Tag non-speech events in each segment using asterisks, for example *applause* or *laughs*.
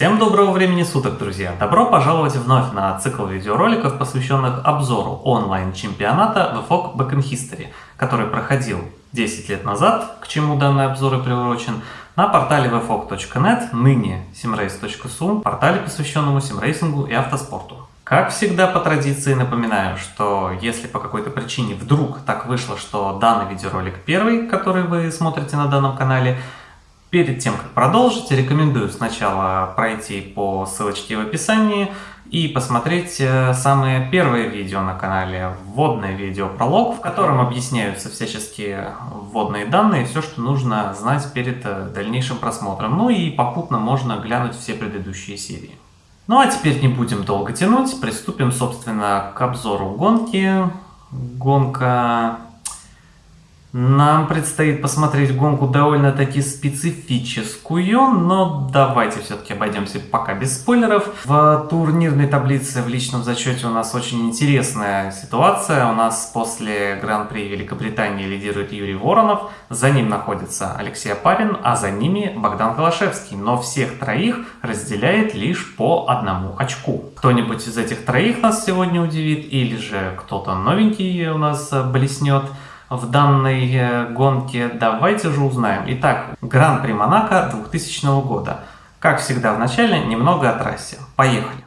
Всем доброго времени суток, друзья! Добро пожаловать вновь на цикл видеороликов, посвященных обзору онлайн-чемпионата VFOG Backend History, который проходил 10 лет назад, к чему данный обзор и приурочен, на портале vfog.net, ныне simrace.su, портале, посвященному симрейсингу и автоспорту. Как всегда по традиции напоминаю, что если по какой-то причине вдруг так вышло, что данный видеоролик первый, который вы смотрите на данном канале, Перед тем, как продолжить, рекомендую сначала пройти по ссылочке в описании и посмотреть э, самое первое видео на канале, вводное видео пролог, в котором объясняются всяческие вводные данные, все, что нужно знать перед э, дальнейшим просмотром. Ну и попутно можно глянуть все предыдущие серии. Ну а теперь не будем долго тянуть, приступим, собственно, к обзору гонки. Гонка нам предстоит посмотреть гонку довольно-таки специфическую, но давайте все-таки обойдемся пока без спойлеров. В турнирной таблице в личном зачете у нас очень интересная ситуация. У нас после Гран-при Великобритании лидирует Юрий Воронов, за ним находится Алексей Апарин, а за ними Богдан Калашевский. Но всех троих разделяет лишь по одному очку. Кто-нибудь из этих троих нас сегодня удивит, или же кто-то новенький у нас блеснет в данной э, гонке, давайте же узнаем. Итак, Гран-при Монако 2000 года. Как всегда в начале, немного о трассе. Поехали!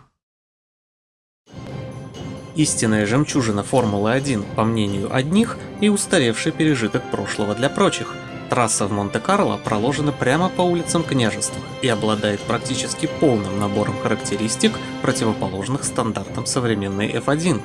Истинная жемчужина Формулы-1, по мнению одних, и устаревший пережиток прошлого для прочих. Трасса в Монте-Карло проложена прямо по улицам княжества и обладает практически полным набором характеристик, противоположных стандартам современной F1.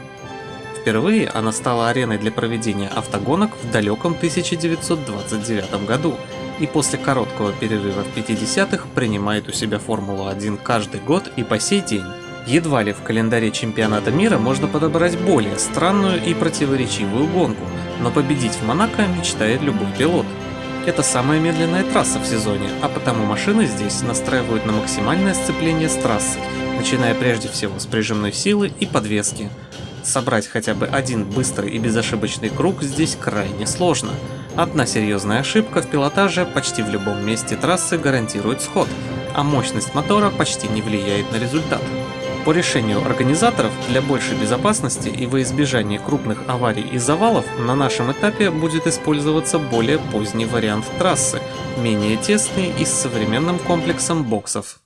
Впервые она стала ареной для проведения автогонок в далеком 1929 году и после короткого перерыва в 50-х принимает у себя Формулу-1 каждый год и по сей день. Едва ли в календаре чемпионата мира можно подобрать более странную и противоречивую гонку, но победить в Монако мечтает любой пилот. Это самая медленная трасса в сезоне, а потому машины здесь настраивают на максимальное сцепление с трассой, начиная прежде всего с прижимной силы и подвески. Собрать хотя бы один быстрый и безошибочный круг здесь крайне сложно. Одна серьезная ошибка в пилотаже почти в любом месте трассы гарантирует сход, а мощность мотора почти не влияет на результат. По решению организаторов, для большей безопасности и во избежание крупных аварий и завалов, на нашем этапе будет использоваться более поздний вариант трассы, менее тесный и с современным комплексом боксов.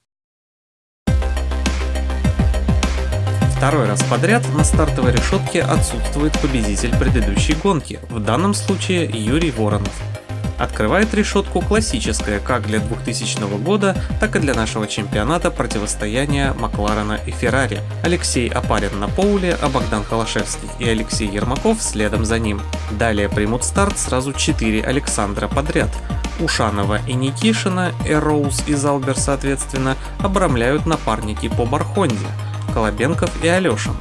Второй раз подряд на стартовой решетке отсутствует победитель предыдущей гонки, в данном случае Юрий Воронов. Открывает решетку классическая как для 2000 года, так и для нашего чемпионата противостояния Макларена и Феррари. Алексей Апарин на Поуле, а Богдан Холошевский и Алексей Ермаков следом за ним. Далее примут старт сразу 4 Александра подряд. Ушанова и Никишина, Эроуз и Залбер соответственно, обрамляют напарники по Бархонде. Колобенков и Алешин.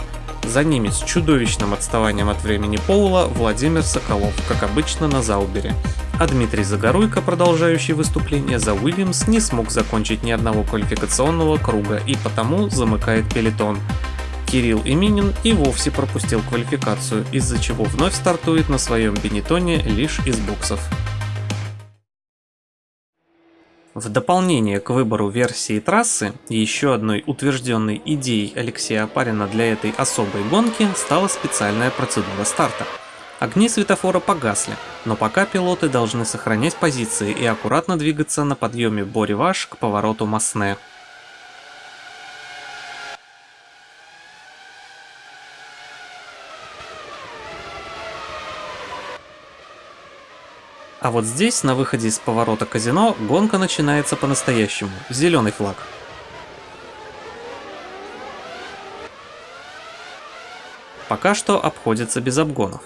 За ними с чудовищным отставанием от времени Поула Владимир Соколов, как обычно на Заубере. А Дмитрий Загоруйко, продолжающий выступление за Уильямс, не смог закончить ни одного квалификационного круга и потому замыкает пелетон. Кирилл Именин и вовсе пропустил квалификацию, из-за чего вновь стартует на своем бенетоне лишь из боксов. В дополнение к выбору версии трассы, еще одной утвержденной идеей Алексея Апарина для этой особой гонки стала специальная процедура старта. Огни светофора погасли, но пока пилоты должны сохранять позиции и аккуратно двигаться на подъеме Бориваш к повороту Масне. А вот здесь, на выходе из поворота казино, гонка начинается по-настоящему. Зеленый флаг. Пока что обходится без обгонов.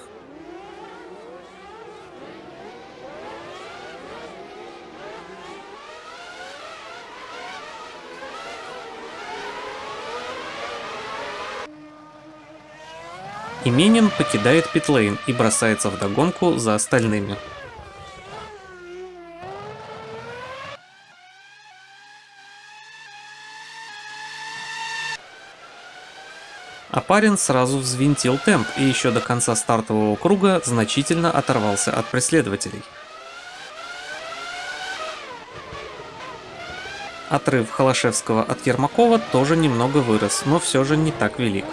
Именем покидает питлейн и бросается в догонку за остальными. А парень сразу взвинтил темп и еще до конца стартового круга значительно оторвался от преследователей. Отрыв Холошевского от Ермакова тоже немного вырос, но все же не так велик.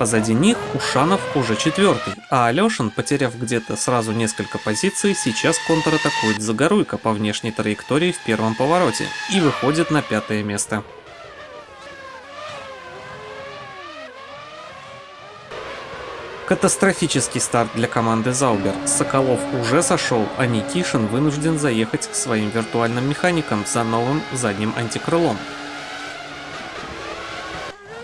Позади них Ушанов уже четвертый, а Алешин, потеряв где-то сразу несколько позиций, сейчас контратакует Загоруйко по внешней траектории в первом повороте и выходит на пятое место. Катастрофический старт для команды Заубер. Соколов уже сошел, а Никишин вынужден заехать к своим виртуальным механикам за новым задним антикрылом.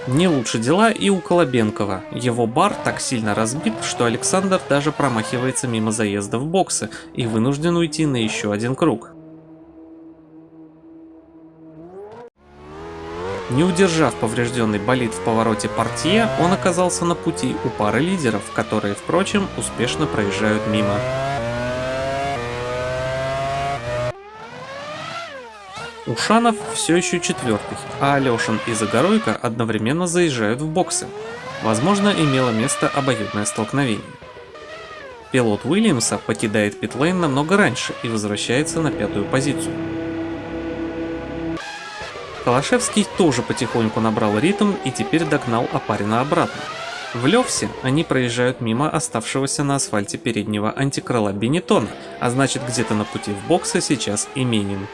Не лучше дела и у Колобенкова. Его бар так сильно разбит, что Александр даже промахивается мимо заезда в боксы и вынужден уйти на еще один круг. Не удержав поврежденный болид в повороте портье, он оказался на пути у пары лидеров, которые, впрочем, успешно проезжают мимо. Ушанов все еще четвертый, а Алешин и Загоройко одновременно заезжают в боксы. Возможно, имело место обоюдное столкновение. Пилот Уильямса покидает питлейн намного раньше и возвращается на пятую позицию. Холошевский тоже потихоньку набрал ритм и теперь догнал Апарина обратно. В Левсе они проезжают мимо оставшегося на асфальте переднего антикрыла Бенетона, а значит где-то на пути в боксы сейчас и Минин.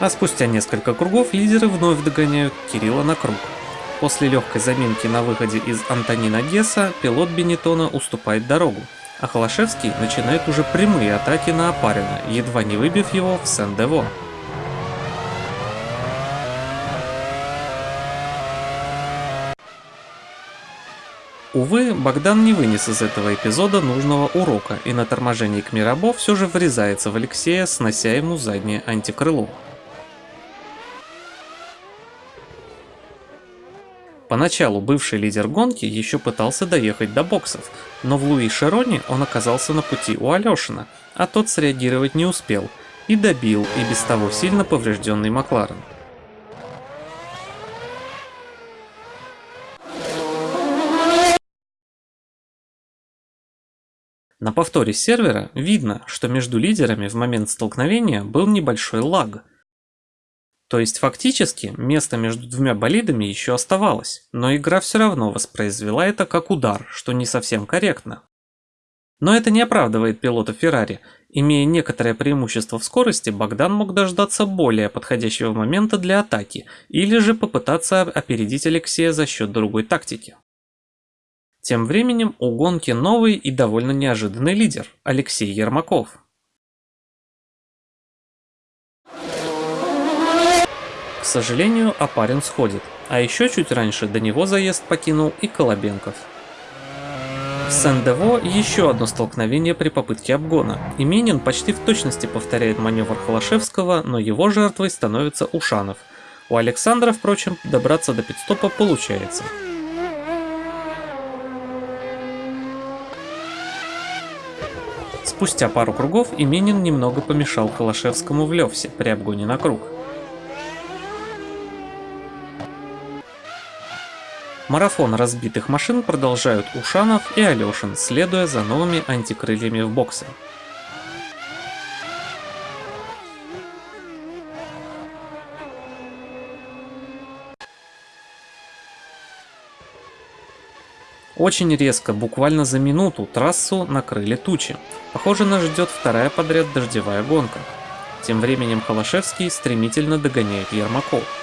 А спустя несколько кругов лидеры вновь догоняют Кирилла на круг. После легкой заминки на выходе из Антонина Гесса пилот Бенетона уступает дорогу, а Холошевский начинает уже прямые атаки на Апарина, едва не выбив его в Сен-Дево. Увы, Богдан не вынес из этого эпизода нужного урока и на торможении к Мирабо все же врезается в Алексея, снося ему заднее антикрыло. Поначалу бывший лидер гонки еще пытался доехать до боксов, но в Луи Шероне он оказался на пути у Алешина, а тот среагировать не успел и добил и без того сильно поврежденный Макларен. На повторе сервера видно, что между лидерами в момент столкновения был небольшой лаг – то есть фактически место между двумя болидами еще оставалось, но игра все равно воспроизвела это как удар, что не совсем корректно. Но это не оправдывает пилота Феррари. Имея некоторое преимущество в скорости, Богдан мог дождаться более подходящего момента для атаки, или же попытаться опередить Алексея за счет другой тактики. Тем временем у гонки новый и довольно неожиданный лидер – Алексей Ермаков. Сожалению, Апарин сходит, а еще чуть раньше до него заезд покинул и Колобенков. В Сен-Дево еще одно столкновение при попытке обгона, и Минин почти в точности повторяет маневр Холошевского, но его жертвой становится Ушанов. У Александра, впрочем, добраться до пидстопа получается. Спустя пару кругов Именин немного помешал Холошевскому в Левсе при обгоне на круг. Марафон разбитых машин продолжают Ушанов и Алешин, следуя за новыми антикрыльями в боксе. Очень резко, буквально за минуту, трассу накрыли тучи. Похоже, нас ждет вторая подряд дождевая гонка. Тем временем Холошевский стремительно догоняет Ермаков.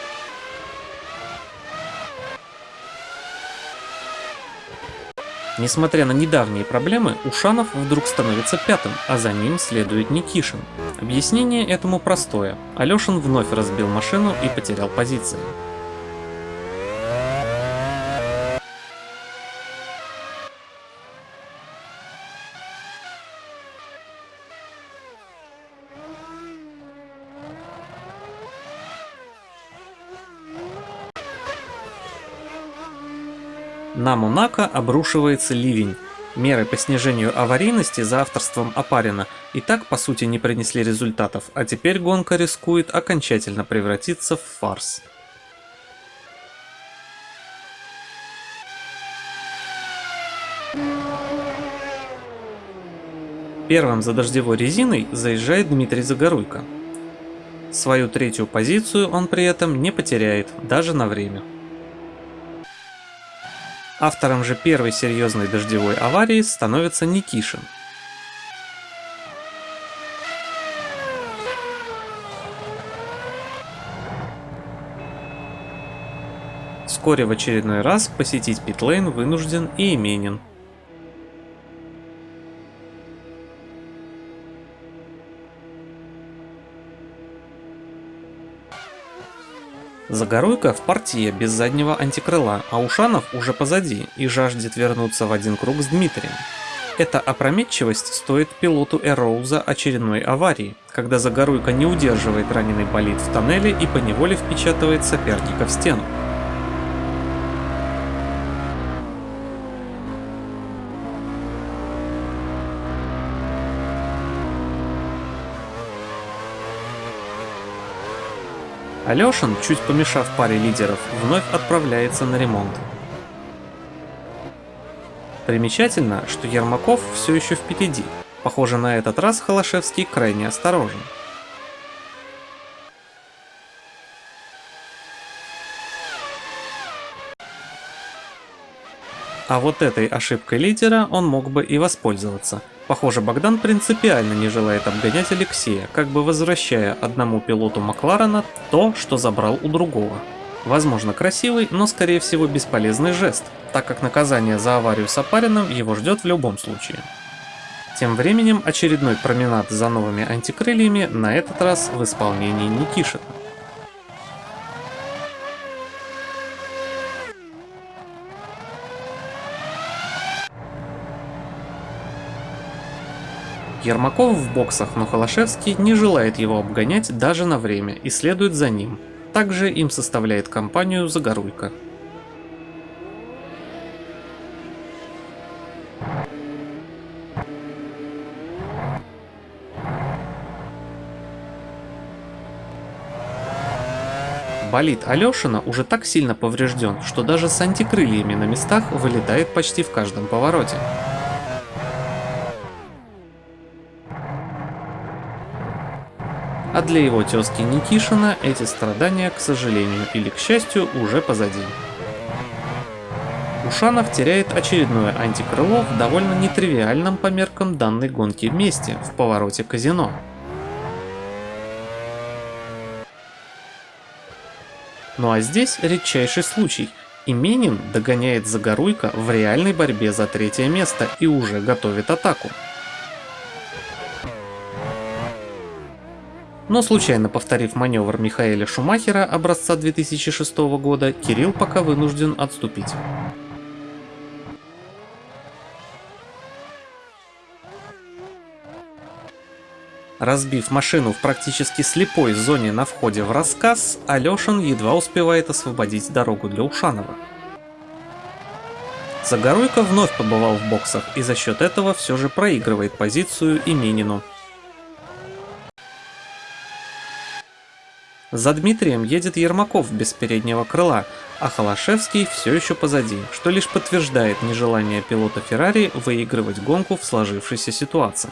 Несмотря на недавние проблемы, Ушанов вдруг становится пятым, а за ним следует Никишин. Объяснение этому простое. Алешин вновь разбил машину и потерял позиции. На Монако обрушивается ливень. Меры по снижению аварийности за авторством Апарина и так по сути не принесли результатов, а теперь гонка рискует окончательно превратиться в фарс. Первым за дождевой резиной заезжает Дмитрий Загоруйко. Свою третью позицию он при этом не потеряет, даже на время. Автором же первой серьезной дождевой аварии становится Никишин. Вскоре в очередной раз посетить питлейн вынужден и Именин. Загоруйка в партии без заднего антикрыла, а Ушанов уже позади и жаждет вернуться в один круг с Дмитрием. Эта опрометчивость стоит пилоту Эроуза очередной аварии, когда Загоруйка не удерживает раненый болид в тоннеле и поневоле впечатывает соперника в стену. Алешин, чуть помешав паре лидеров, вновь отправляется на ремонт. Примечательно, что Ермаков все еще впереди. Похоже, на этот раз Холошевский крайне осторожен. А вот этой ошибкой лидера он мог бы и воспользоваться – Похоже, Богдан принципиально не желает обгонять Алексея, как бы возвращая одному пилоту Макларена то, что забрал у другого. Возможно красивый, но скорее всего бесполезный жест, так как наказание за аварию с Апарином его ждет в любом случае. Тем временем очередной променад за новыми антикрыльями, на этот раз в исполнении Никишина. Ермаков в боксах, но Холошевский не желает его обгонять даже на время и следует за ним. Также им составляет компанию Загоруйка. Болит Алешина уже так сильно поврежден, что даже с антикрыльями на местах вылетает почти в каждом повороте. Для его тезки Никишина эти страдания, к сожалению или к счастью, уже позади. Ушанов теряет очередное антикрыло в довольно нетривиальном по меркам данной гонки месте, в повороте казино. Ну а здесь редчайший случай. Именин догоняет Загоруйка в реальной борьбе за третье место и уже готовит атаку. Но случайно повторив маневр Михаэля Шумахера образца 2006 года, Кирилл пока вынужден отступить. Разбив машину в практически слепой зоне на входе в рассказ, Алешин едва успевает освободить дорогу для Ушанова. Загоруйко вновь побывал в боксах и за счет этого все же проигрывает позицию Именину. За Дмитрием едет Ермаков без переднего крыла, а Холошевский все еще позади, что лишь подтверждает нежелание пилота Феррари выигрывать гонку в сложившейся ситуации.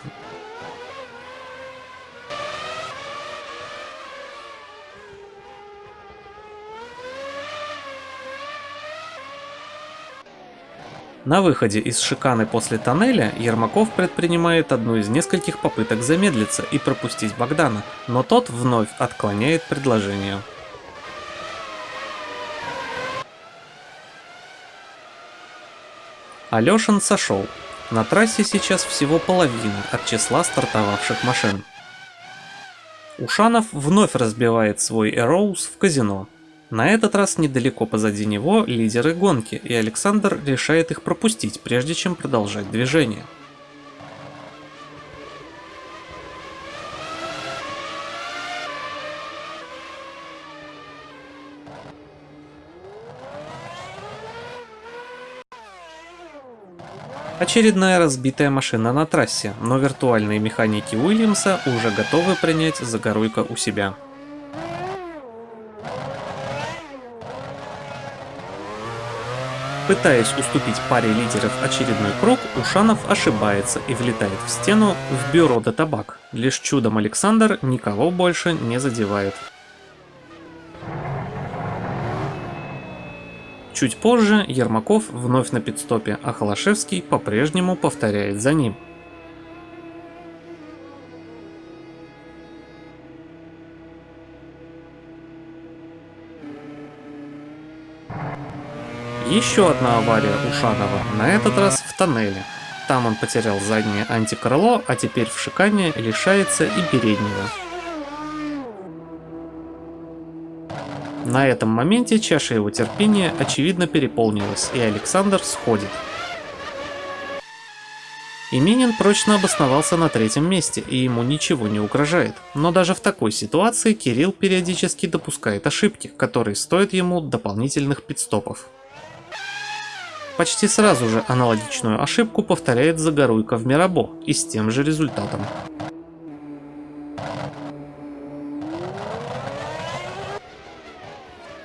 На выходе из шиканы после тоннеля Ермаков предпринимает одну из нескольких попыток замедлиться и пропустить Богдана, но тот вновь отклоняет предложение. Алешин сошел. На трассе сейчас всего половина от числа стартовавших машин. Ушанов вновь разбивает свой Эроуз в казино. На этот раз недалеко позади него лидеры гонки, и Александр решает их пропустить, прежде чем продолжать движение. Очередная разбитая машина на трассе, но виртуальные механики Уильямса уже готовы принять Загоруйко у себя. Пытаясь уступить паре лидеров очередной круг, Ушанов ошибается и влетает в стену в бюро до табак. Лишь чудом Александр никого больше не задевает. Чуть позже Ермаков вновь на пидстопе, а Холошевский по-прежнему повторяет за ним. Еще одна авария у Шанова, на этот раз в тоннеле. Там он потерял заднее антикрыло, а теперь в шикане лишается и переднего. На этом моменте чаша его терпения очевидно переполнилась, и Александр сходит. Именин прочно обосновался на третьем месте, и ему ничего не угрожает. Но даже в такой ситуации Кирилл периодически допускает ошибки, которые стоят ему дополнительных пидстопов. Почти сразу же аналогичную ошибку повторяет Загоруйко в Мирабо и с тем же результатом.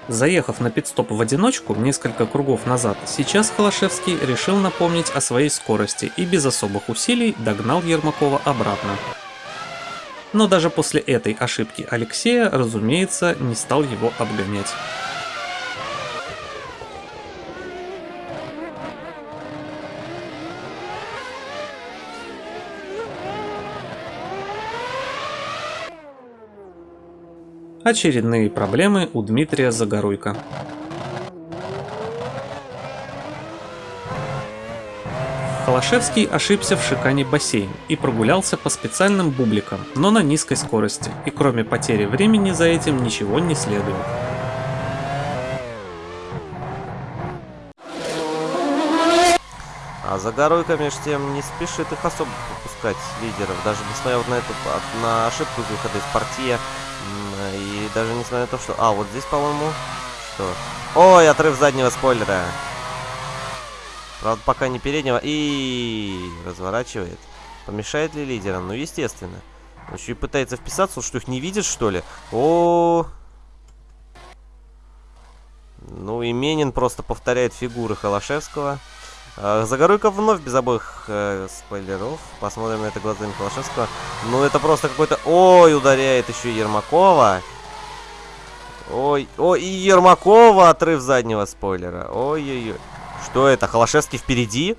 Заехав на пидстоп в одиночку несколько кругов назад, сейчас Холошевский решил напомнить о своей скорости и без особых усилий догнал Ермакова обратно. Но даже после этой ошибки Алексея, разумеется, не стал его обгонять. Очередные проблемы у Дмитрия Загоруйко. Холошевский ошибся в шикане бассейн и прогулялся по специальным бубликам, но на низкой скорости, и кроме потери времени за этим ничего не следует. А Загоруйко меж тем не спешит их особо пропускать лидеров, даже несмотря на эту на ошибку выхода из партии и даже несмотря на то, что... А, вот здесь, по-моему... Что? Ой, отрыв заднего спойлера. Правда, пока не переднего. И разворачивает. Помешает ли лидерам? Ну, естественно. Он еще и пытается вписаться, что их не видит, что ли? О. Ну, и Менин просто повторяет фигуры Холошевского. А, Загоруйков вновь без обоих э, спойлеров. Посмотрим на это глазами Холошевского. Ну, это просто какой-то... Ой, ударяет еще Ермакова. Ой, ой, и Ермакова отрыв заднего спойлера. Ой-ой-ой. Что это, Холошевский впереди?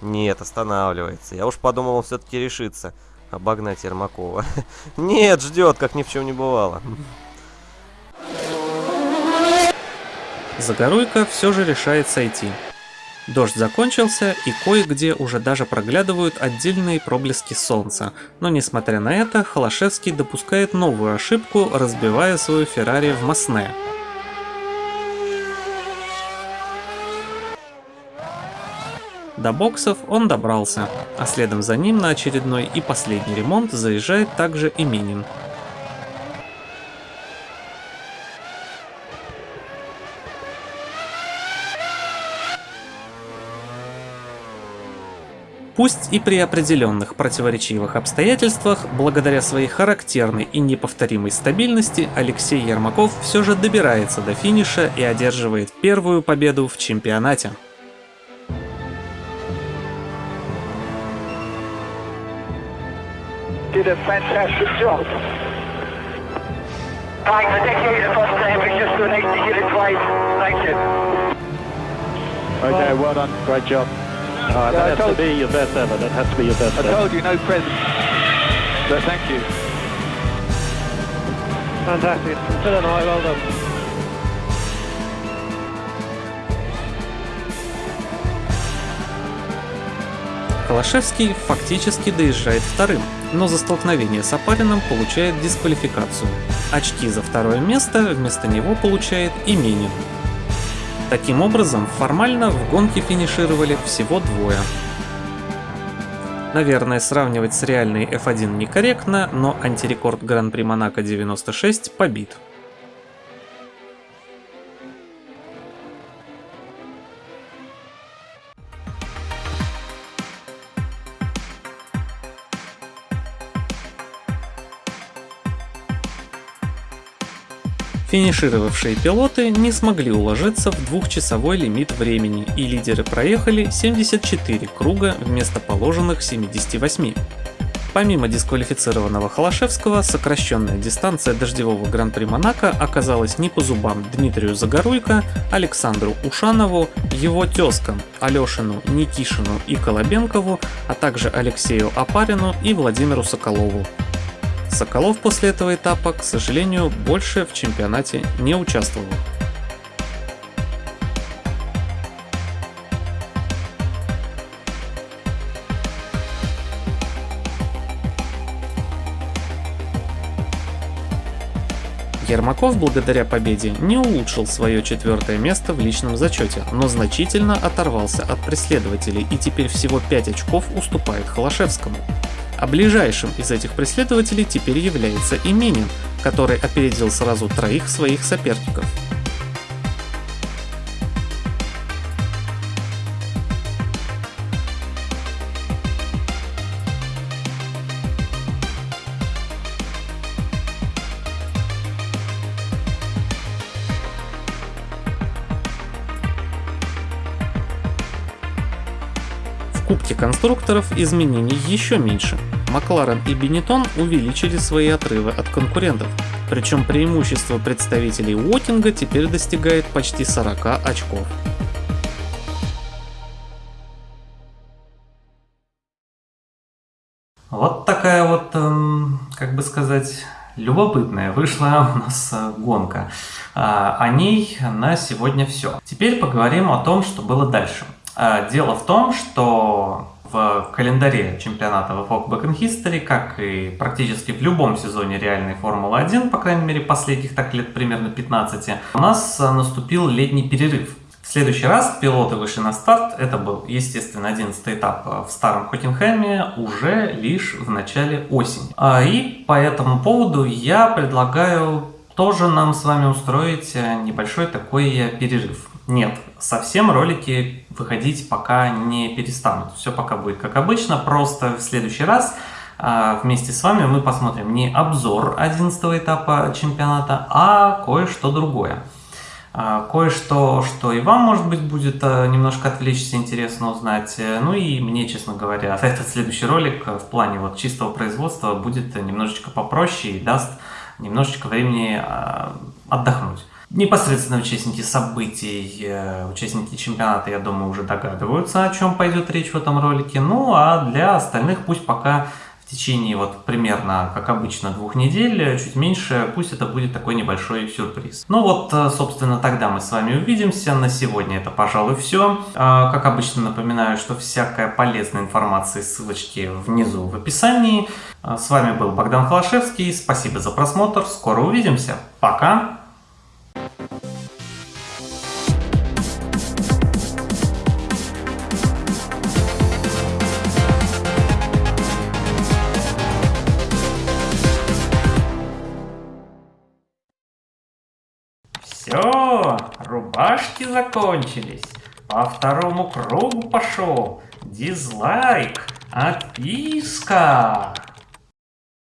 Нет, останавливается. Я уж подумал, он все-таки решится обогнать Ермакова. *laughs* Нет, ждет, как ни в чем не бывало. Загоруйка все же решает сойти. Дождь закончился, и кое-где уже даже проглядывают отдельные проблески солнца, но несмотря на это, Холошевский допускает новую ошибку, разбивая свою Феррари в Масне. До боксов он добрался, а следом за ним на очередной и последний ремонт заезжает также и Минин. Пусть и при определенных противоречивых обстоятельствах, благодаря своей характерной и неповторимой стабильности, Алексей Ермаков все же добирается до финиша и одерживает первую победу в чемпионате. Did a fantastic job. Thanks, I think you the first time, we just don't need to get it twice. Thank you. Okay, well done, great job. Uh, that yeah, has to be your best ever. That has to be your best I ever. told you, no present. But thank you. Fantastic. Still an eye, well done. Холошевский фактически доезжает вторым, но за столкновение с Апарином получает дисквалификацию. Очки за второе место вместо него получает Именин. Таким образом, формально в гонке финишировали всего двое. Наверное, сравнивать с реальной F1 некорректно, но антирекорд Гран-при Монако 96 побит. Финишировавшие пилоты не смогли уложиться в двухчасовой лимит времени, и лидеры проехали 74 круга вместо положенных 78. Помимо дисквалифицированного Холошевского, сокращенная дистанция дождевого Гран-при Монако оказалась не по зубам Дмитрию Загоруйко, Александру Ушанову, его тезкам Алешину, Никишину и Колобенкову, а также Алексею Апарину и Владимиру Соколову. Соколов после этого этапа, к сожалению, больше в чемпионате не участвовал. Ермаков благодаря победе не улучшил свое четвертое место в личном зачете, но значительно оторвался от преследователей и теперь всего 5 очков уступает Холошевскому. А ближайшим из этих преследователей теперь является Именин, который опередил сразу троих своих соперников. В Кубке конструкторов изменений еще меньше. Макларен и Бенетон увеличили свои отрывы от конкурентов, причем преимущество представителей Уотинга теперь достигает почти 40 очков. Вот такая вот, эм, как бы сказать, любопытная вышла у нас э, гонка. А, О ней на сегодня все. Теперь поговорим о том, что было дальше. А, Дело в том, что в календаре чемпионата VFOG Back in History, как и практически в любом сезоне реальной Формулы-1, по крайней мере последних так лет примерно 15, у нас наступил летний перерыв. В следующий раз пилоты вышли на старт, это был, естественно, 11 этап э, в старом Хоттенхайме, уже лишь в начале осени. А, И по этому поводу я предлагаю тоже нам с вами устроить э, небольшой такой перерыв. Нет, совсем ролики выходить пока не перестанут. Все пока будет как обычно, просто в следующий раз а, вместе с вами мы посмотрим не обзор 11 этапа чемпионата, а кое-что другое. А, Кое-что, что и вам, может быть, будет а, немножко отвлечься, интересно узнать. Ну и мне, честно говоря, *laughs* этот следующий ролик в плане вот чистого производства будет немножечко попроще и даст немножечко времени отдохнуть. Непосредственно участники событий, э, участники чемпионата, я думаю, уже догадываются, о чем пойдет речь в этом ролике. Ну а для остальных пусть пока в течение вот примерно, как обычно, двух недель, чуть меньше, пусть это будет такой небольшой сюрприз. Ну вот, э, собственно, тогда мы с вами увидимся. На сегодня это, пожалуй, все. Как обычно, напоминаю, что всякая полезная информация, ссылочки внизу в описании. А, С вами был Богдан Холошевский. Спасибо за просмотр. Скоро увидимся. Пока! Рубашки закончились. По второму кругу пошел. Дизлайк, отписка.